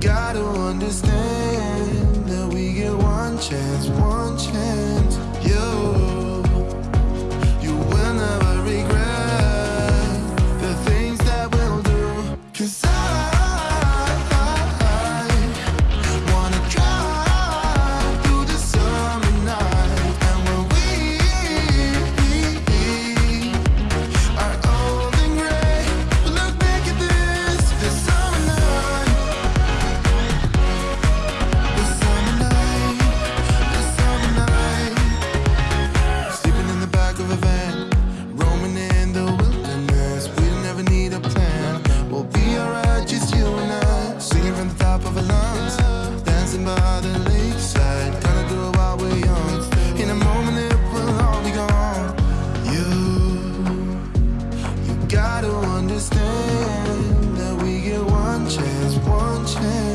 gotta understand that we get one chance, one understand that we get one chance, one chance.